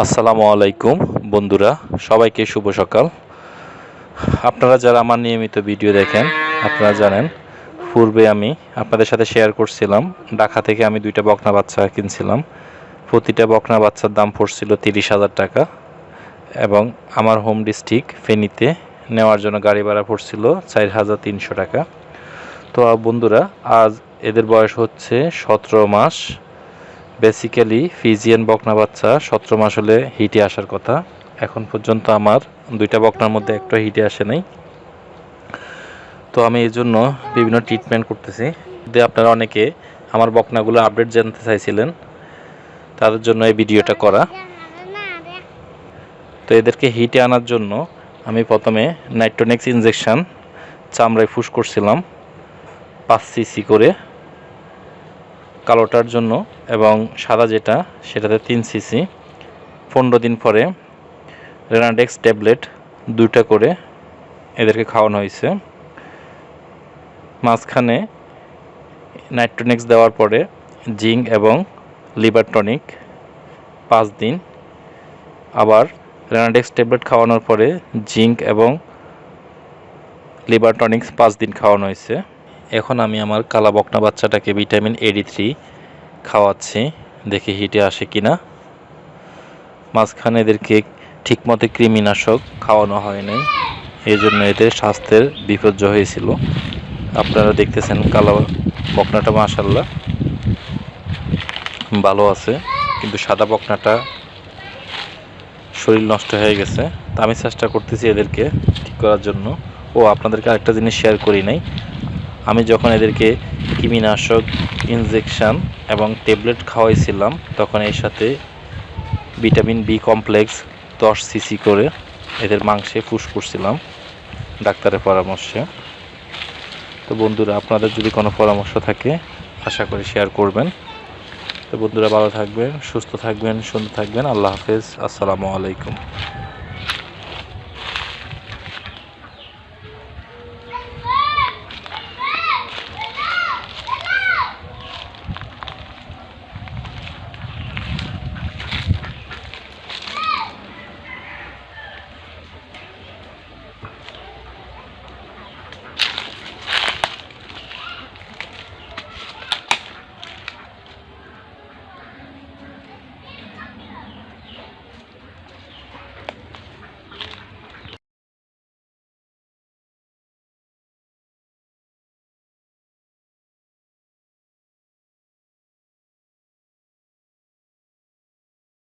আসসালামু আলাইকুম, বন্ধুরা, সবাইকে শুভ সকাল। আপনারা যারা আমার নিয়মিত ভিডিও দেখেন, আপনারা জানেন, পূর্বে আমি আপনাদের সাথে শেয়ার করছিলাম, ঢাকা থেকে আমি দুইটা বকনা বাচ্চা কিনছিলাম। প্রতিটা বকনা বাচ্চার দাম পড়ছিল তিরিশ হাজার টাকা এবং আমার হোম ডিস্ট্রিক্ট ফেনীতে নেওয়ার জন্য গাড়ি ভাড়া পড়ছিল চার হাজার তিনশো টাকা। তো বন্ধুরা, আজ এদের বয়স হচ্ছে সতেরো মাস বেসিক্যালি ফিজিয়ান বকনা বাচ্চা সতেরো মাস হলে হিটে আসার কথা। এখন পর্যন্ত আমার দুইটা বকনার মধ্যে একটা হিটে আসে নাই। তো আমি এই জন্য বিভিন্ন ট্রিটমেন্ট করতেছি। যদি আপনারা অনেকে আমার বকনাগুলো আপডেট জানতে চাইছিলেন তাদের জন্য এই ভিডিওটা করা। তো এদেরকে হিটে আনার জন্য আমি প্রথমে নাইট্রোনেক্স ইনজেকশন চামড়ায় ফুস করছিলাম, পাঁচ সিসি করে। কালোটার জন্য এবং সাদা যেটা, সেটাতে তিন সিসি পনেরো দিন পরে রেনাডেক্স ট্যাবলেট দুইটা করে এদেরকে খাওয়ানো হয়েছে। মাঝখানে নাইট্রোনিক্স দেওয়ার পরে জিঙ্ক এবং লিভার টনিক পাঁচ দিন। আবার রেনাডেক্স ট্যাবলেট খাওয়ানোর পরে জিঙ্ক এবং লিভার টনিক্স পাঁচ দিন খাওয়ানো হয়েছে। এখন আমি আমার কালা বকনা বাচ্চাটাকে ভিটামিন এডি থ্রি খাওয়াচ্ছি। দেখি হিটে আসে কি না মাঝখানে এদেরকে ঠিকমতো কৃমিনাশক খাওয়ানো হয় নাই এই জন্য এদের স্বাস্থ্যের বিপর্যয় হয়েছিল। আপনারা দেখতেছেন কালো বকনাটা মাসাল্লাহ ভালো আছে, কিন্তু সাদা বকনাটা শরীর নষ্ট হয়ে গেছে। তা আমি চেষ্টা করতেছি এদেরকে ঠিক করার জন্য। ও আপনাদেরকে আরেকটা জিনিস শেয়ার করি নাই। আমি যখন এদেরকে কৃমিনাশক ইনজেকশান এবং ট্যাবলেট খাওয়াইছিলাম, তখন এর সাথে ভিটামিন বি কমপ্লেক্স দশ সিসি করে এদের মাংসে ফুস করছিলাম ডাক্তারের পরামর্শে। তো বন্ধুরা, আপনাদের যদি কোনো পরামর্শ থাকে, আশা করি শেয়ার করবেন। তো বন্ধুরা, ভালো থাকবেন, সুস্থ থাকবেন, সুন্দর থাকবেন। আল্লাহ হাফেজ। আসসালামু আলাইকুম।